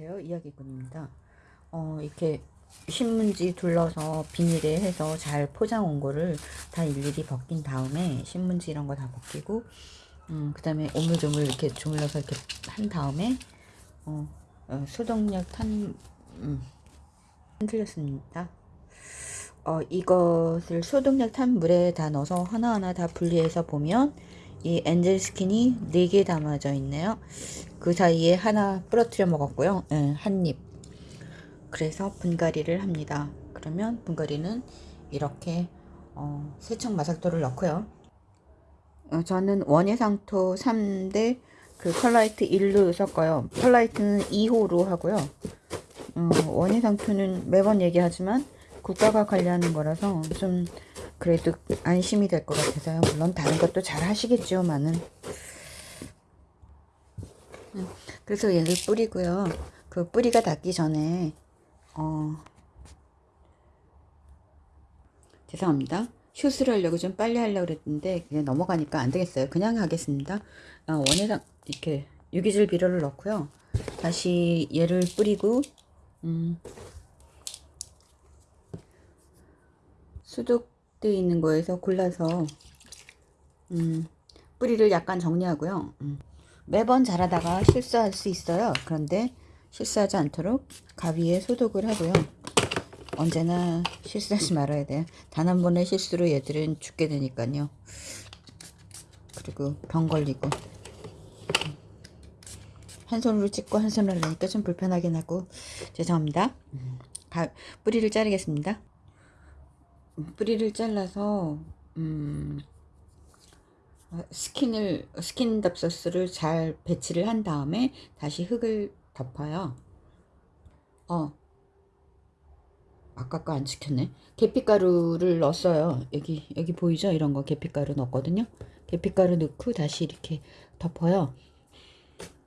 안녕하세요. 이야기꾼입니다. 어, 이렇게 신문지 둘러서 비닐에 해서 잘 포장 온 거를 다 일일이 벗긴 다음에 신문지 이런 거 다 벗기고 음, 그 다음에 오물조물 이렇게 주물러서 이렇게 한 다음에 어, 어, 소독약 탄 음, 틀렸습니다. 어, 이것을 소독약 탄 물에 다 넣어서 하나하나 다 분리해서 보면 이 엔젤 스킨이 4개 담아져 있네요. 그 사이에 하나 부러뜨려 먹었고요. 네, 한 입. 그래서 분갈이를 합니다. 그러면 분갈이는 이렇게 어, 세척 마삭토를 넣고요. 어, 저는 원예상토 3대 그 펄라이트 1로 섞어요. 펄라이트는 2호로 하고요. 어, 원예상토는 매번 얘기하지만 국가가 관리하는 거라서 좀 그래도 안심이 될 것 같아서요. 물론 다른 것도 잘 하시겠지만은. 그래서 얘를 뿌리고요. 그 뿌리가 닿기 전에 어 죄송합니다. 슛을 하려고 좀 빨리 하려고 그랬는데 그냥 넘어가니까 안 되겠어요. 그냥 하겠습니다. 어, 원예상 이렇게 유기질 비료를 넣고요. 다시 얘를 뿌리고 음, 수독되어 있는 거에서 골라서 음, 뿌리를 약간 정리하고요. 음, 매번 자라다가 실수할 수 있어요. 그런데 실수하지 않도록 가위에 소독을 하고요. 언제나 실수하지 말아야 돼요. 단 한 번의 실수로 얘들은 죽게 되니까요. 그리고 병 걸리고 한 손으로 찍고 한 손으로 하니까 좀 불편하긴 하고 죄송합니다. 가, 뿌리를 자르겠습니다. 뿌리를 잘라서 음, 스킨을 스킨답서스를 잘 배치를 한 다음에 다시 흙을 덮어요. 어 아까 거 안 지켰네. 계피가루를 넣었어요. 여기 여기 보이죠? 이런 거 계피가루 넣었거든요. 계피가루 넣고 다시 이렇게 덮어요.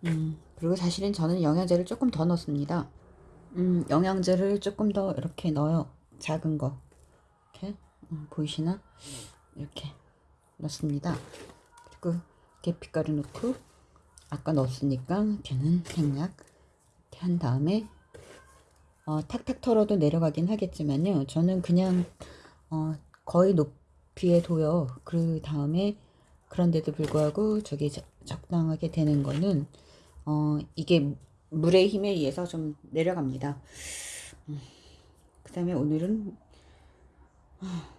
음, 그리고 사실은 저는 영양제를 조금 더 넣습니다. 음, 영양제를 조금 더 이렇게 넣어요. 작은 거. 이렇게 음, 보이시나? 이렇게 넣습니다. 그리고 계피가루 넣고 아까 넣었으니까 걔는 생략 한 다음에 어, 탁탁 털어도 내려가긴 하겠지만요. 저는 그냥 어, 거의 높이에 둬요. 그 다음에 그런데도 불구하고 저기 저, 적당하게 되는 거는 어, 이게 물의 힘에 의해서 좀 내려갑니다. 음, 그 다음에 오늘은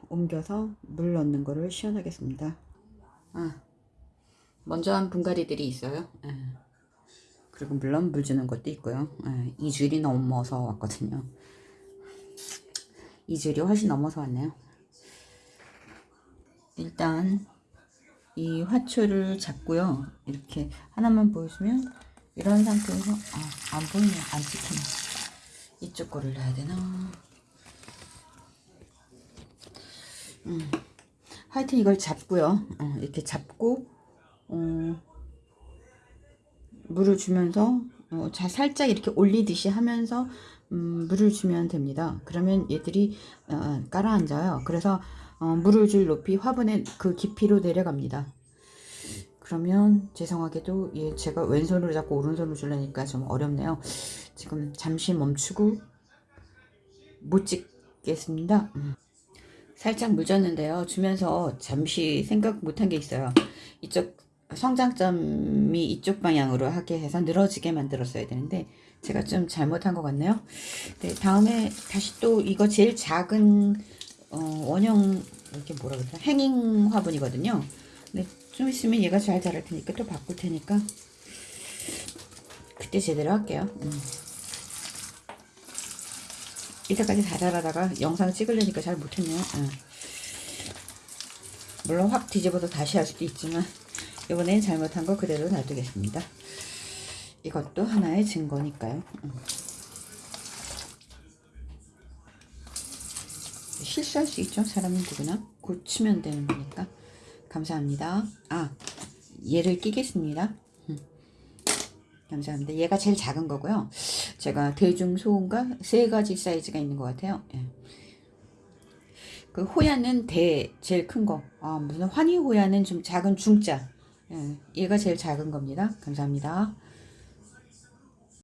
옮겨서 물 넣는 거를 시연하겠습니다. 아, 먼저 한 분갈이들이 있어요. 아, 그리고 물론 물 주는 것도 있고요. 아, 이 줄이 넘어서 왔거든요. 이 줄이 훨씬 넘어서 왔네요. 일단 이 화초를 잡고요. 이렇게 하나만 보여주면 이런 상태에서 아, 안 보이네. 안 찍히네. 이쪽 거를 넣어야 되나? 음. 하여튼 이걸 잡고요. 어, 이렇게 잡고 어, 물을 주면서 어, 자 살짝 이렇게 올리듯이 하면서 음, 물을 주면 됩니다. 그러면 얘들이 어, 깔아앉아요. 그래서 어, 물을 줄 높이 화분의 그 깊이로 내려갑니다. 그러면 죄송하게도 예, 제가 왼손으로 잡고 오른손으로 주려니까 좀 어렵네요. 지금 잠시 멈추고 못 찍겠습니다. 음. 살짝 묻었는데요. 주면서 잠시 생각 못한 게 있어요. 이쪽 성장점이 이쪽 방향으로 하게 해서 늘어지게 만들었어야 되는데 제가 좀 잘못한 것 같네요. 네, 다음에 다시 또 이거 제일 작은 어, 원형 이렇게 뭐라 그러죠? 행잉 화분이거든요. 근데 좀 있으면 얘가 잘 자랄 테니까 또 바꿀 테니까 그때 제대로 할게요. 음. 이때까지 다 자라다가 영상 찍으려니까 잘 못했네요. 응. 물론 확 뒤집어서 다시 할 수도 있지만 이번엔 잘못한 거 그대로 놔두겠습니다. 이것도 하나의 증거니까요. 응. 실수할 수 있죠. 사람은 누구나 고치면 되는 거니까. 감사합니다. 아 얘를 끼겠습니다. 감사합니다. 얘가 제일 작은 거고요. 제가 대중 소음과 세 가지 사이즈가 있는 것 같아요. 예. 그 호야는 대 제일 큰 거. 아 무슨 환희 호야는 좀 작은 중자. 예. 얘가 제일 작은 겁니다. 감사합니다.